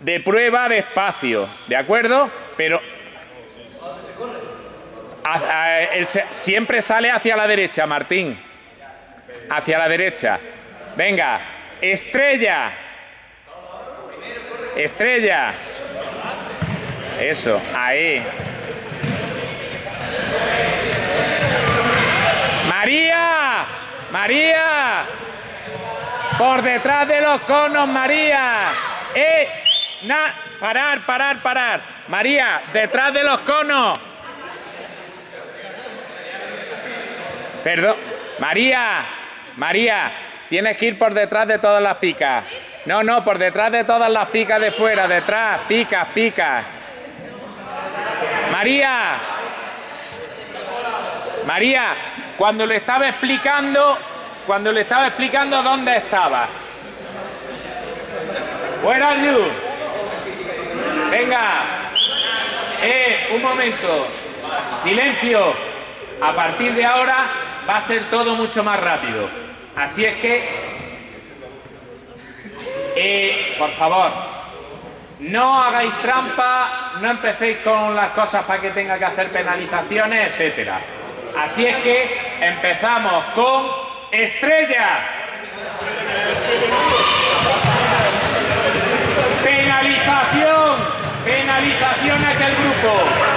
de prueba de espacio, ¿de acuerdo? Pero siempre sale hacia la derecha, Martín. Hacia la derecha. Venga, estrella. Estrella. Eso, ahí. María. María. Por detrás de los conos, María. ¡Eh! Na, parar, parar, parar. María, detrás de los conos. Perdón. María, María, tienes que ir por detrás de todas las picas. No, no, por detrás de todas las picas de fuera, detrás, picas, picas. María. María, cuando le estaba explicando, cuando le estaba explicando dónde estaba. Where are you? Venga. Eh, un momento. Silencio. A partir de ahora va a ser todo mucho más rápido. Así es que, eh, por favor, no hagáis trampa, no empecéis con las cosas para que tenga que hacer penalizaciones, etcétera. Así es que empezamos con Estrella. Penalización. Penalizaciones del grupo.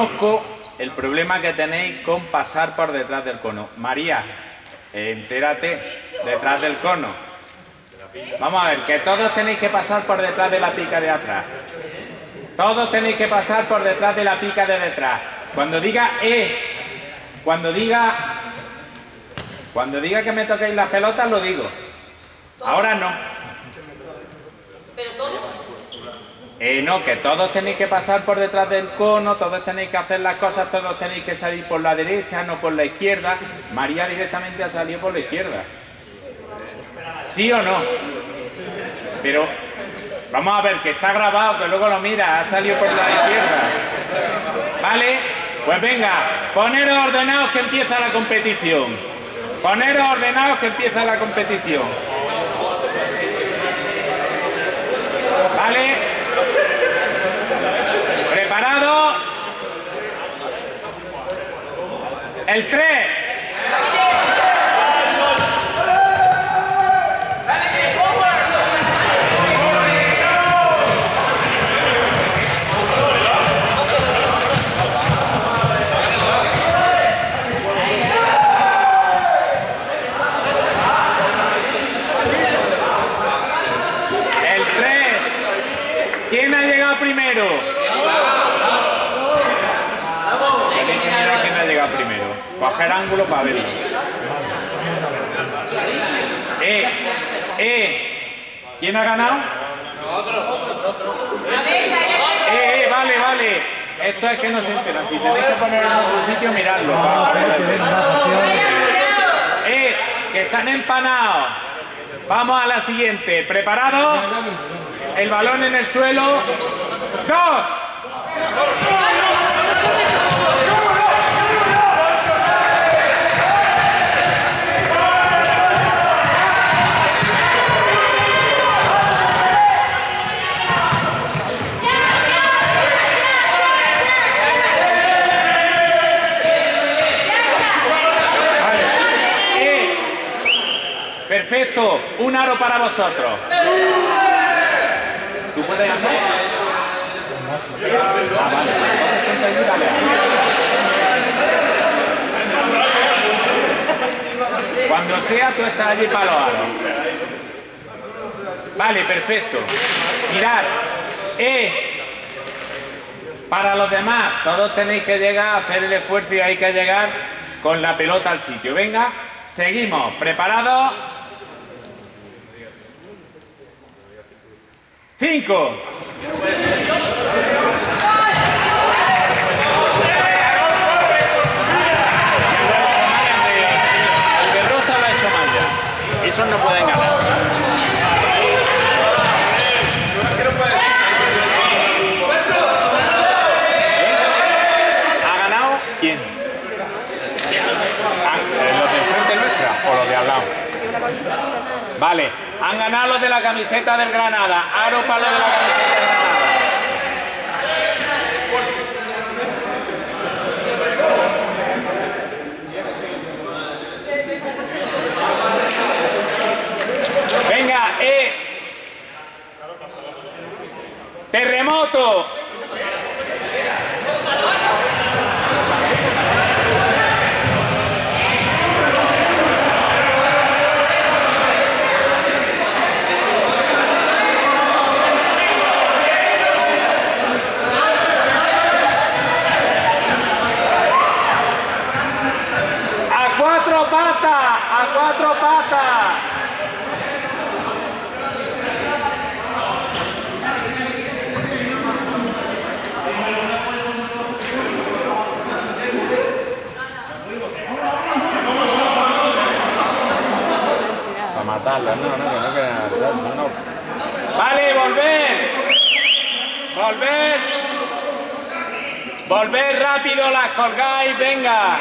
Desconozco el problema que tenéis con pasar por detrás del cono. María, entérate, detrás del cono. Vamos a ver, que todos tenéis que pasar por detrás de la pica de atrás. Todos tenéis que pasar por detrás de la pica de detrás. Cuando diga eh, cuando diga cuando diga que me toquéis las pelotas, lo digo. Ahora no. Pero todos eh, no, que todos tenéis que pasar por detrás del cono, todos tenéis que hacer las cosas, todos tenéis que salir por la derecha, no por la izquierda. María directamente ha salido por la izquierda. ¿Sí o no? Pero vamos a ver, que está grabado, que luego lo mira, ha salido por la izquierda. ¿Vale? Pues venga, poneros ordenados que empieza la competición. Poneros ordenados que empieza la competición. ¿Vale? 3. El 3. ¿Quién ha llegado primero? Coger ángulo para verlo. Eh, eh, ¿quién ha ganado? Eh, eh, vale, vale. Esto es que no se enteran. Si tenéis que poner en otro sitio, miradlo. Eh, que están empanados. Vamos a la siguiente. ¿Preparado? El balón en el suelo. ¡Dos! Eh, Un aro para vosotros. ¿Tú puedes hacer? Ah. Cuando sea, tú estás allí para los aros. Vale, perfecto. Mirad, eh, para los demás, todos tenéis que llegar a hacer el esfuerzo y hay que llegar con la pelota al sitio. Venga, seguimos. ¿Preparados? Cinco. El de Rosa lo ha hecho mal ya. Esos no pueden ganar. ¿Ha ganado quién? Ah, eh, ¿Los de enfrente nuestra o los de al lado? Vale, han ganado los de la camiseta del Granada. Aro para los de la camiseta del Granada. Venga. Terremoto. A cuatro patas, a cuatro patas. Para matarla, no, no, que no quieren agacharse, no. Vale, volver. Volver. Volver rápido, las colgáis, venga.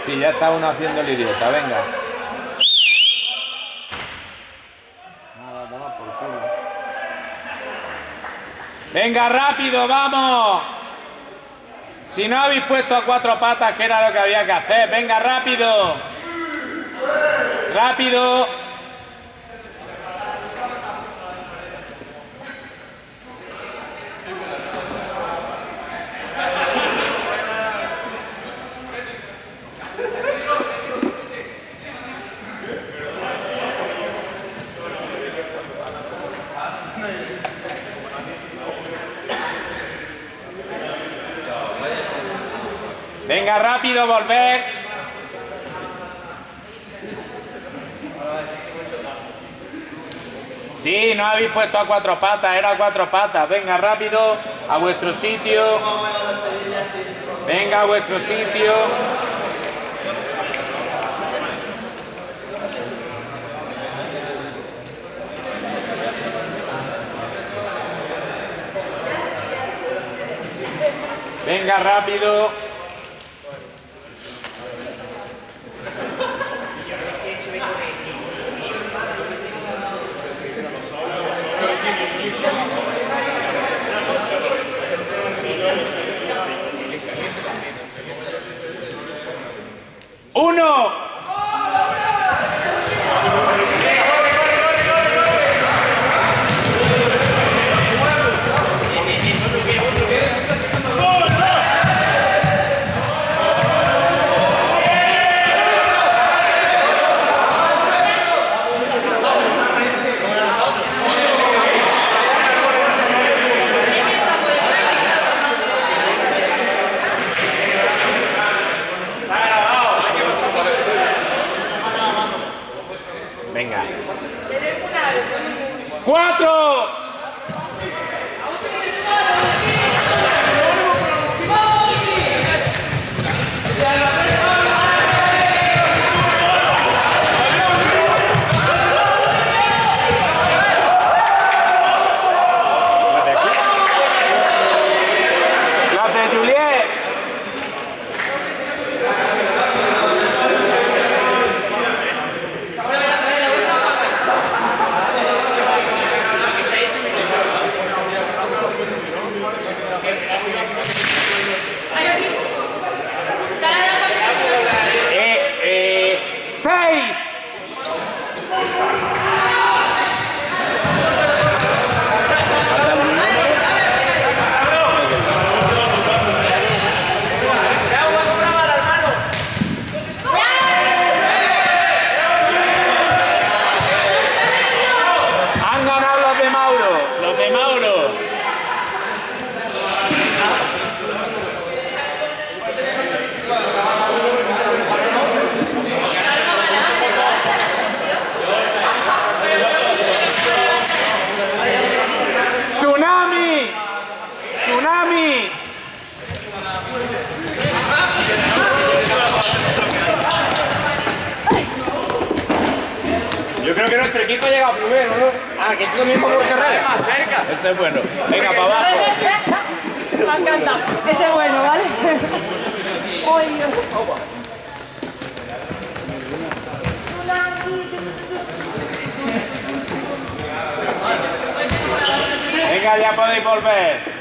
Sí, ya está uno haciendo el idiota, venga. Venga, rápido, vamos. Si no habéis puesto a cuatro patas, que era lo que había que hacer. Venga, rápido. Rápido. Rápido, volver. Sí, no habéis puesto a cuatro patas, era cuatro patas. Venga, rápido, a vuestro sitio. Venga, a vuestro sitio. Venga, rápido. Ese es bueno, ¿vale? Venga, ya podéis volver.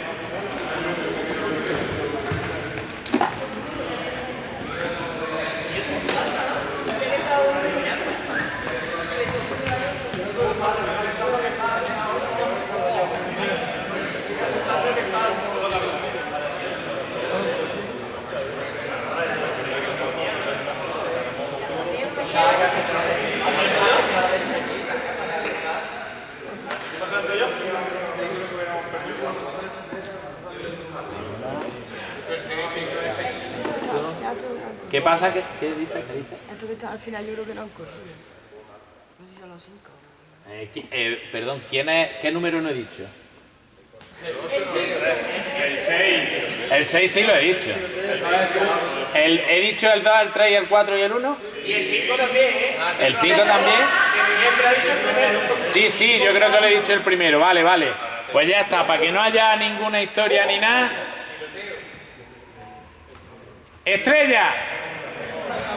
¿Qué pasa? ¿Qué, qué dices? ¿Qué dices? Esto que está al final yo creo que no han corrido. No sé si son los cinco. Eh, eh, perdón, ¿quién es, ¿qué número no he dicho? El 6. El 6 sí lo he dicho. El, ¿He dicho el 2, el 3, el 4 y el 1? Y el 5 también, ¿eh? ¿El 5 también? Sí, sí, yo creo que lo he dicho el primero. Vale, vale. Pues ya está, para que no haya ninguna historia ni nada. ¡Estrella!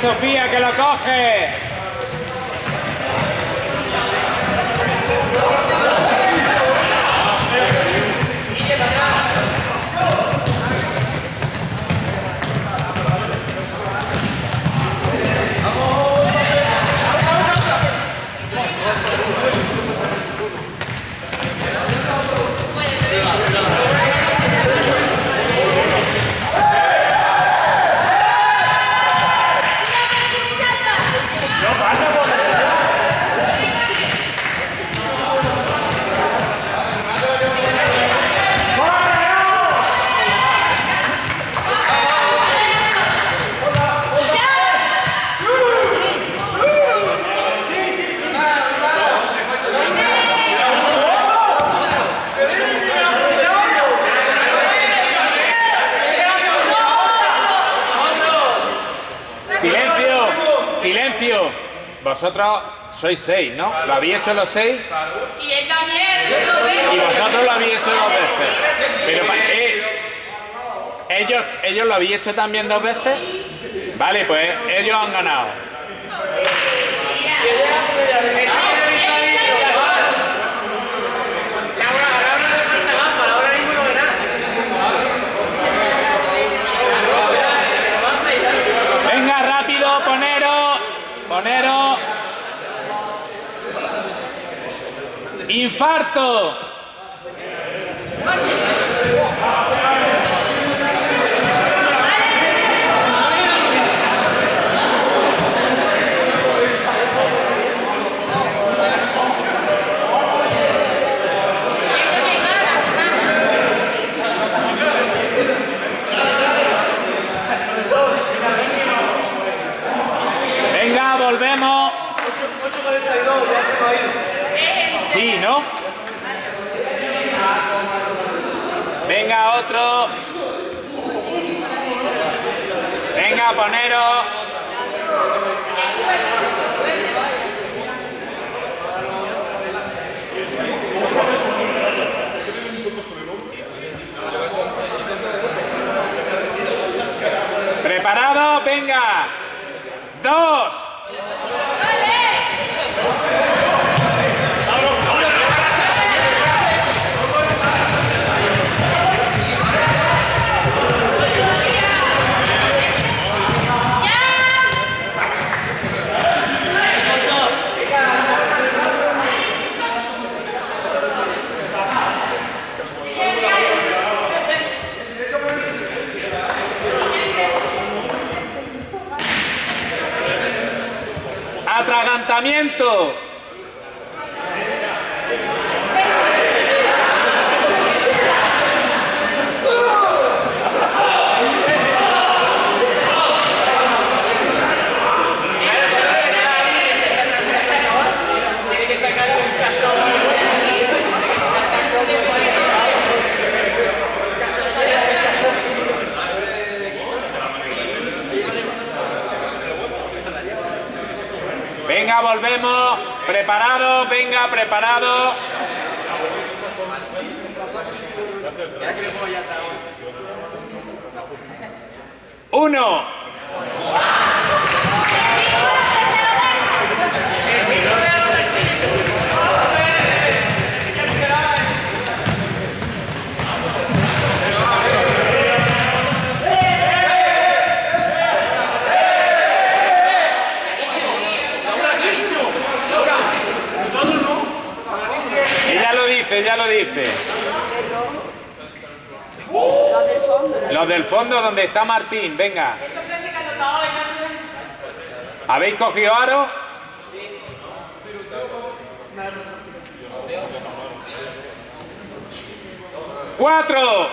Sofía, que lo coge. Silencio, silencio. Vosotros sois seis, ¿no? ¿Lo habéis hecho los seis? Y él también. Y vosotros lo habéis hecho dos veces. Pero pa- eh, ellos, ellos lo habéis hecho también dos veces. Vale, pues ellos han ganado. Infarto! Venga, volvemos. Preparado, venga, preparado. Uno. Los del fondo. Los del fondo donde está Martín, venga. ¿Habéis cogido aro? ¡Cuatro!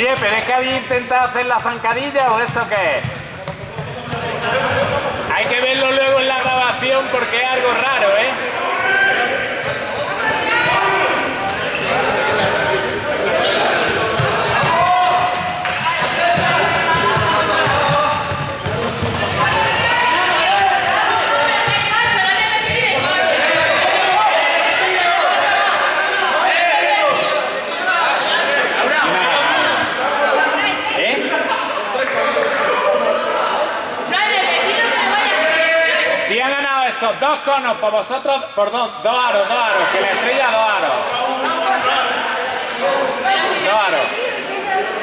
Oye, pero es que había intentado hacer la zancadilla o eso qué es. Hay que verlo luego en la grabación porque es algo raro. ¿eh? Dos conos por vosotros, por dos, dos aros, dos aros, que la estrella dos aros. Dos aros.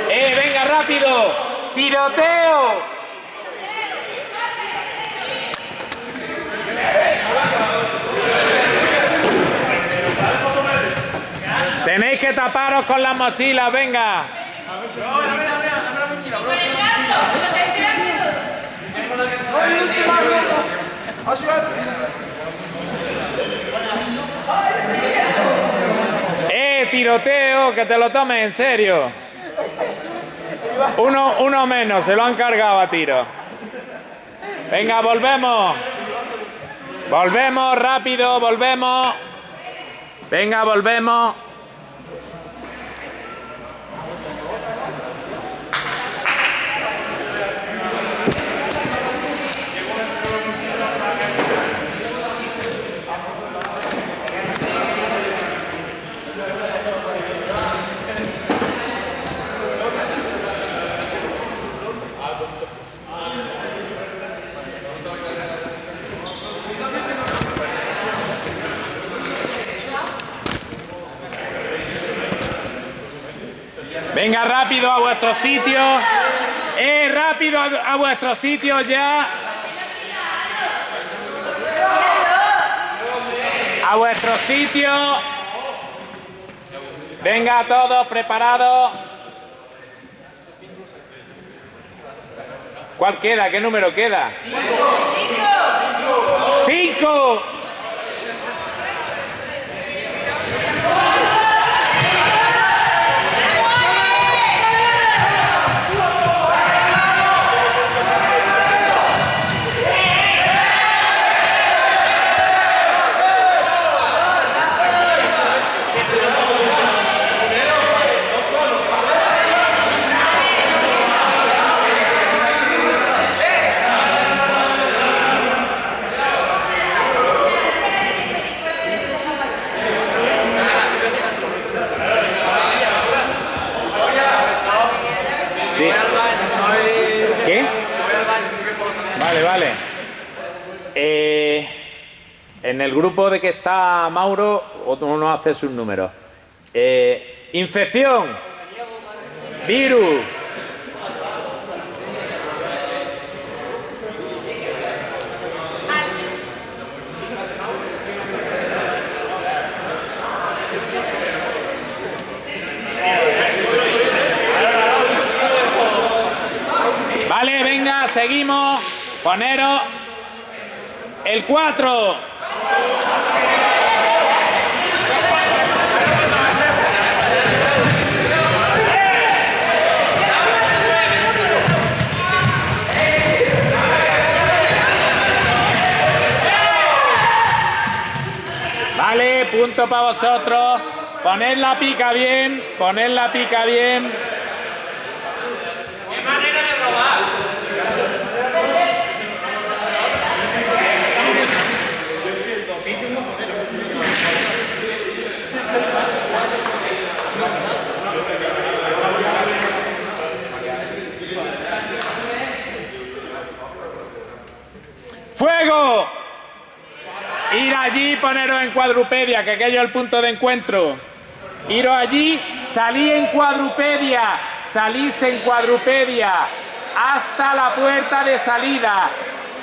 ¡Eh, venga, rápido! ¡Tiroteo! Tenéis que taparos con las mochilas, venga. No ¡Eh, tiroteo! Que te lo tomes en serio. Uno, uno menos, se lo han cargado a tiro. Venga, volvemos. Volvemos, rápido, volvemos. Venga, volvemos. Venga, rápido a vuestro sitio. ¡Eh, rápido a, a vuestro sitio ya! A vuestro sitio. Venga, todos preparados. ¿Cuál queda? ¿Qué número queda? ¡Cinco! Sí. ¿Qué? Vale, vale. Eh, de que está Mauro, uno hace sus números. Eh, infección. Virus. Vale, venga, seguimos. Poneros el 4. Vale, punto para vosotros. Poned la pica bien, poned la pica bien. ¡Fuego! Ir allí y poneros en cuadrupedia, que aquello es el punto de encuentro. Iros allí, salí en cuadrupedia, salís en cuadrupedia, hasta la puerta de salida,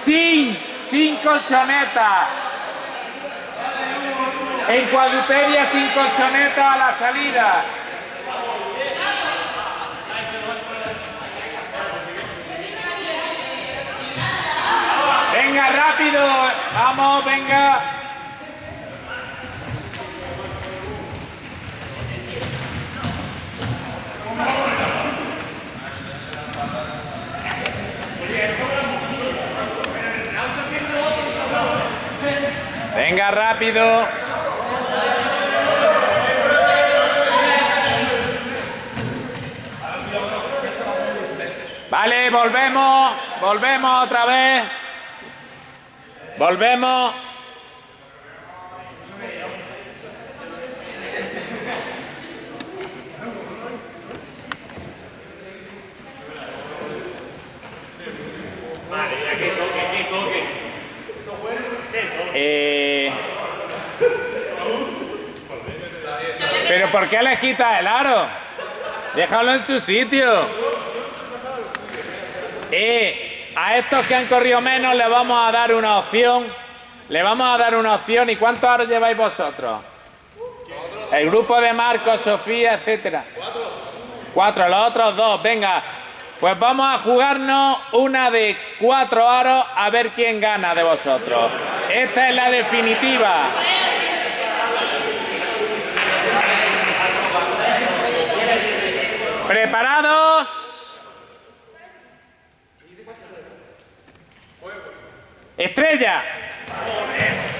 sin, sin colchoneta. En cuadrupedia sin colchoneta a la salida. Venga, rápido, vamos, venga. Venga, rápido. Vale, volvemos, volvemos otra vez. Volvemos. ¿Por qué le quitas el aro? Déjalo en su sitio. Eh, a estos que han corrido menos le vamos a dar una opción. Le vamos a dar una opción. ¿Y cuántos aros lleváis vosotros? El grupo de Marcos, Sofía, etcétera. Cuatro, los otros dos, venga. Pues vamos a jugarnos una de cuatro aros a ver quién gana de vosotros. Esta es la definitiva. ¿Preparados? Estrella. ¿Eh?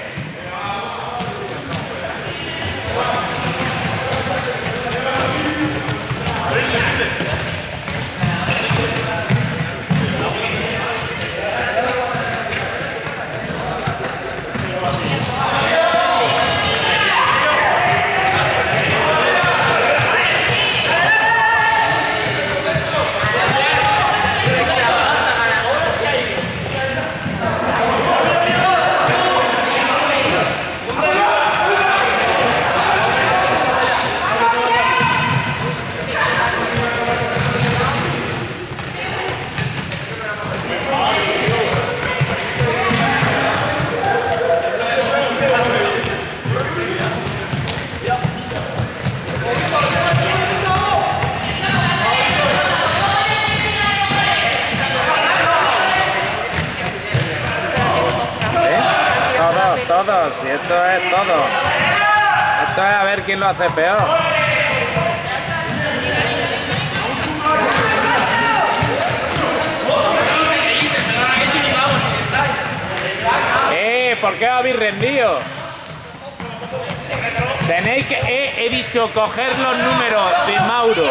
Todos, y esto es todo. Esto es a ver quién lo hace peor. Eh, ¿por qué os habéis rendido? Tenéis que, he, he dicho, coger los números de Mauro.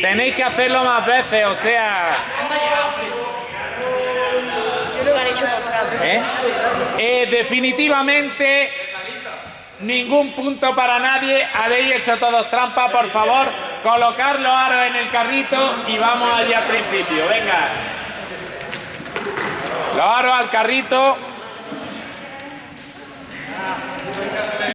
Tenéis que hacerlo más veces, o sea. ¿Eh? Eh, definitivamente, ningún punto para nadie. Habéis hecho todos trampa, por favor. Colocar los aros en el carrito y vamos allá al principio. Venga. Los aros al carrito.